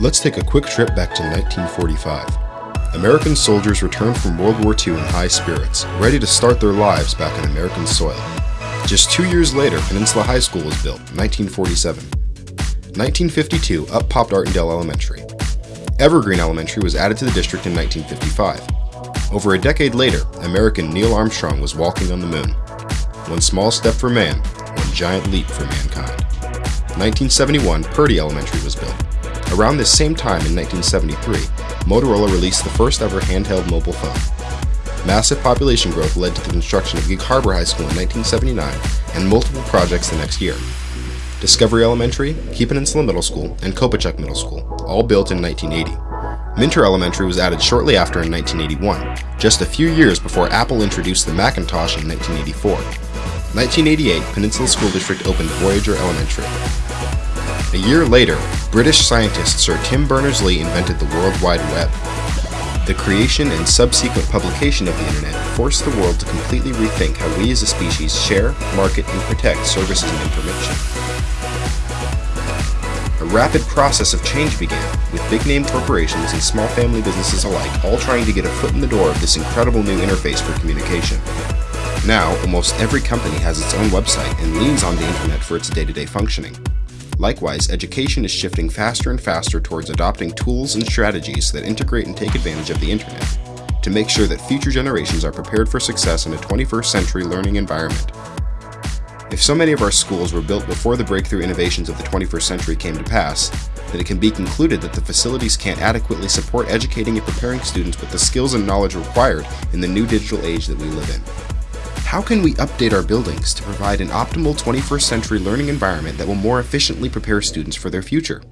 Let's take a quick trip back to 1945. American soldiers returned from World War II in high spirits, ready to start their lives back on American soil. Just two years later, Peninsula High School was built, 1947. 1952, up popped Artondale Elementary. Evergreen Elementary was added to the district in 1955. Over a decade later, American Neil Armstrong was walking on the moon. One small step for man, one giant leap for mankind. 1971, Purdy Elementary was built. Around this same time in 1973, Motorola released the first ever handheld mobile phone. Massive population growth led to the construction of Gig Harbor High School in 1979 and multiple projects the next year. Discovery Elementary, Key Peninsula Middle School, and Kopachuk Middle School, all built in 1980. Minter Elementary was added shortly after in 1981, just a few years before Apple introduced the Macintosh in 1984. 1988, Peninsula School District opened Voyager Elementary. A year later, British scientist Sir Tim Berners-Lee invented the World Wide Web. The creation and subsequent publication of the Internet forced the world to completely rethink how we as a species share, market, and protect services and information. A rapid process of change began, with big-name corporations and small family businesses alike all trying to get a foot in the door of this incredible new interface for communication. Now, almost every company has its own website and leans on the internet for its day-to-day functioning. Likewise, education is shifting faster and faster towards adopting tools and strategies that integrate and take advantage of the internet to make sure that future generations are prepared for success in a 21st century learning environment. If so many of our schools were built before the breakthrough innovations of the 21st century came to pass, then it can be concluded that the facilities can't adequately support educating and preparing students with the skills and knowledge required in the new digital age that we live in. How can we update our buildings to provide an optimal 21st century learning environment that will more efficiently prepare students for their future?